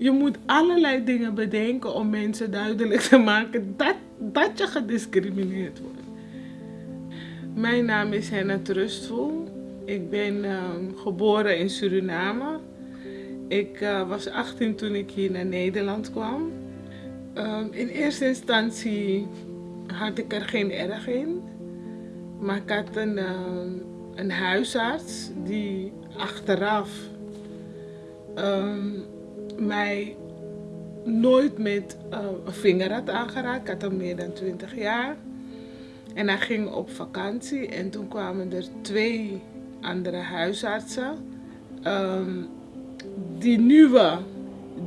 Je moet allerlei dingen bedenken om mensen duidelijk te maken dat, dat je gediscrimineerd wordt. Mijn naam is Henna Trustful. Ik ben ehm, geboren in Suriname. Ik uh, was 18 toen ik hier naar Nederland kwam. Um, in eerste instantie had ik er geen erg in. Maar ik had een, uh, een huisarts die achteraf mij nooit met uh, een vinger had aangeraakt. Ik had al meer dan 20 jaar. En hij ging op vakantie en toen kwamen er twee andere huisartsen. Um, die nieuwe,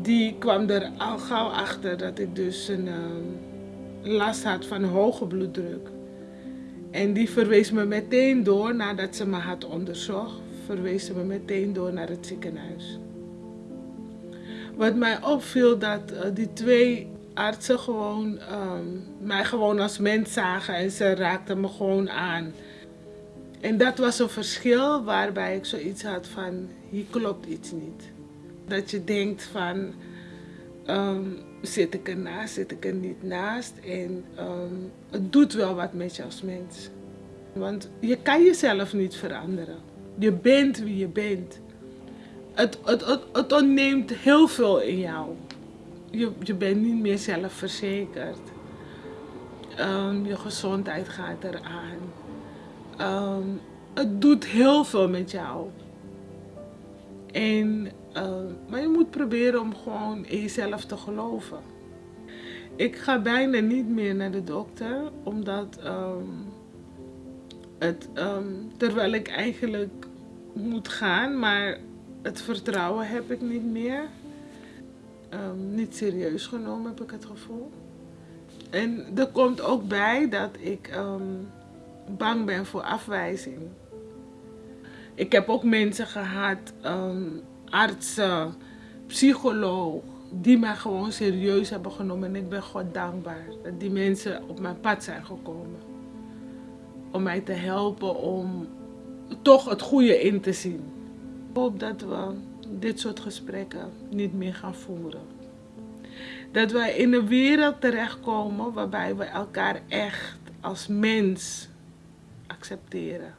die kwam er al gauw achter dat ik dus een um, last had van hoge bloeddruk. En die verwees me meteen door, nadat ze me had onderzocht, verwees ze me meteen door naar het ziekenhuis. Wat mij opviel dat uh, die twee artsen gewoon um, mij gewoon als mens zagen en ze raakten me gewoon aan. En dat was een verschil waarbij ik zoiets had van, hier klopt iets niet. Dat je denkt van, um, zit ik ernaast, zit ik er niet naast? En um, het doet wel wat met je als mens. Want je kan jezelf niet veranderen. Je bent wie je bent. Het, het, het, het ontneemt heel veel in jou. Je, je bent niet meer zelfverzekerd. Um, je gezondheid gaat eraan. Um, het doet heel veel met jou. En, uh, maar je moet proberen om gewoon in jezelf te geloven. Ik ga bijna niet meer naar de dokter, omdat het, terwijl ik eigenlijk moet gaan, maar het vertrouwen heb ik niet meer. Um, niet serieus genomen heb ik het gevoel. En er komt ook bij dat ik um, bang ben voor afwijzing. Ik heb ook mensen gehad, um, artsen, psycholoog, die mij gewoon serieus hebben genomen. En ik ben God dankbaar dat die mensen op mijn pad zijn gekomen. Om mij te helpen om toch het goede in te zien. Ik hoop dat we dit soort gesprekken niet meer gaan voeren. Dat wij in een wereld terechtkomen waarbij we elkaar echt als mens accepteren.